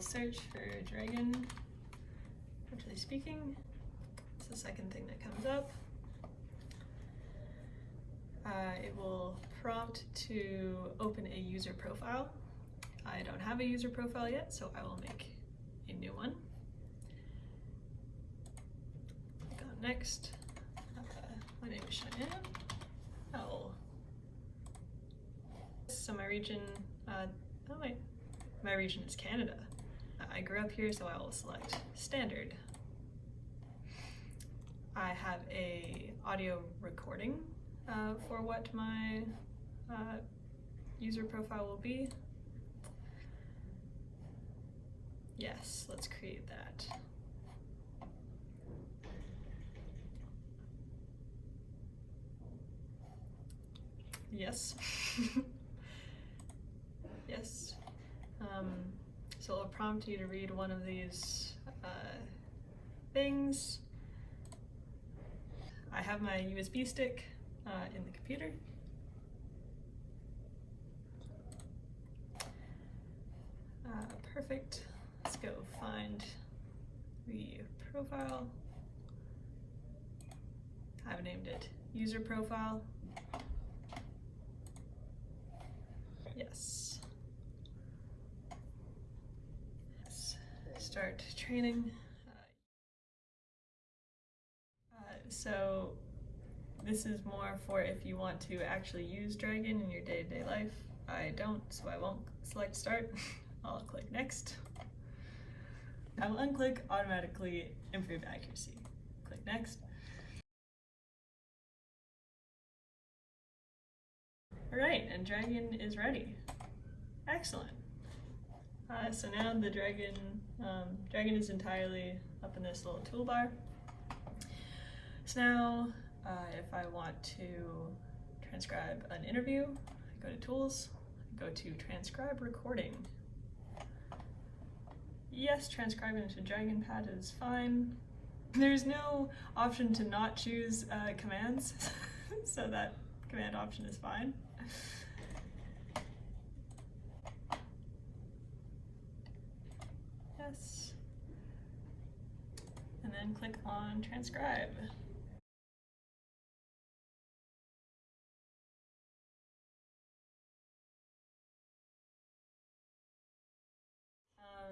search for dragon, NaturallySpeaking. It's the second thing that comes up. Uh, it will prompt to open a user profile. I don't have a user profile yet, so I will make a new one. Click on next. Uh, my name is Cheyenne. Oh. So my region, uh, oh wait, my region is Canada. I grew up here, so I will select standard. I have a audio recording uh, for what my uh, user profile will be. Yes, let's create that. Yes. yes. Um, so it'll prompt you to read one of these uh, things. I have my USB stick uh, in the computer. Uh, perfect. Let's go find the profile. I've named it user profile. Yes. Let's start training. Uh, so this is more for if you want to actually use Dragon in your day-to-day -day life. I don't, so I won't select start. I'll click next. I will unclick automatically improve accuracy. Click next. Alright, and dragon is ready. Excellent. Uh, so now the dragon, um, dragon is entirely up in this little toolbar. So now, uh, if I want to transcribe an interview, I go to Tools, I go to Transcribe Recording. Yes, transcribing into DragonPad is fine. There's no option to not choose uh, commands, so that command option is fine. Yes. And then click on transcribe.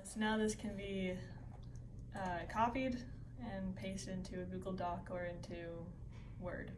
So now this can be uh, copied and pasted into a Google Doc or into Word.